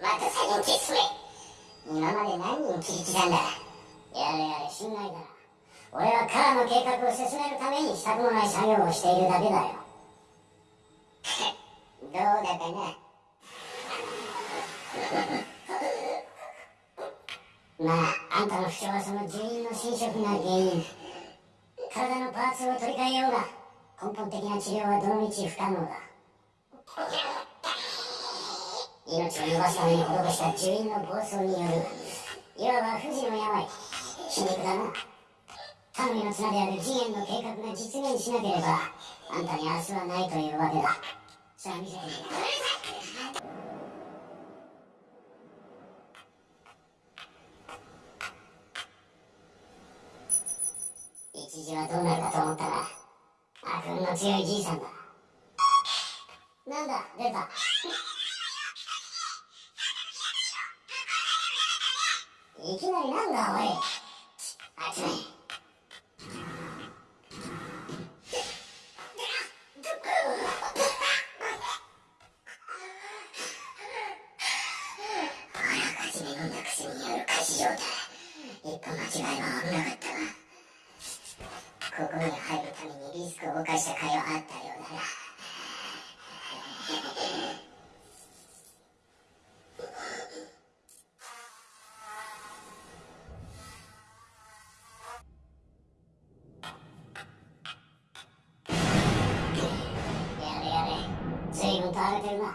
また先に進め今まで何人切り刻んだ？やれやれ心外だ俺はカラの計画を進めるためにしたくもない作業をしているだけだよ。どうだかな？まああんたの不調はその住人の侵食が原因。体のパーツを取り替えようが根本的な治療はどのみち不可能だ。命を伸ばすために施した住人の暴走によるいわば不治の病皮肉だな頼みの綱である次元の計画が実現しなければあんたに明日はないというわけださあ見せてみ一時はどうなるかと思ったら悪運の強いじいさんだなんだ出たいきなりなんだおい。あつめあらかじめ飲んだ薬による過死状態一歩間違いは危なかったなここに入るためにリスクを冒した甲斐はあったようだな誰でるな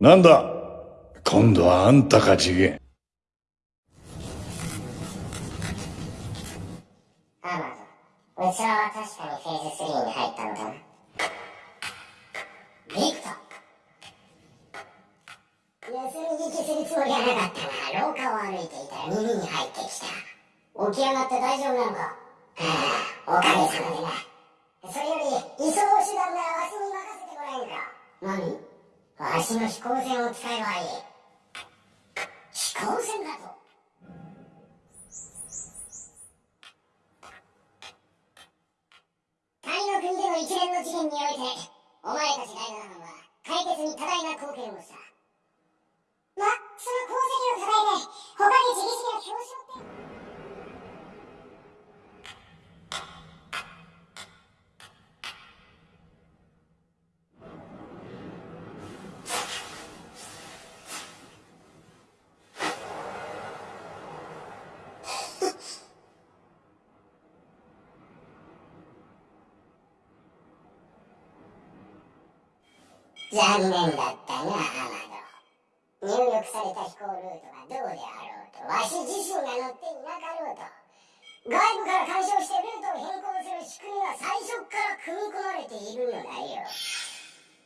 なんだ？今度はあんたか次元。アマゾン。器は確かにフェーズ3に入ったのだな。ビクト。盗み聞きするつもりはなかったが廊下を歩いていたら耳に入ってきた。起き上がって大丈夫なのか。はあおかげさまでな。それより移送手段ならわしに任せてもらえんか。何？わしの飛行船を使えばいい飛行船だとタイの国での一連の事件において、お前たち第七班は解決に多大な貢献をした。残念だったな、アマド。入力された飛行ルートがどうであろうと、わし自身が乗っていなかろうと、外部から干渉してルートを変更する仕組みが最初から組み込まれているのだよ。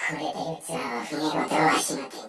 これで器は船ごとわしの手に。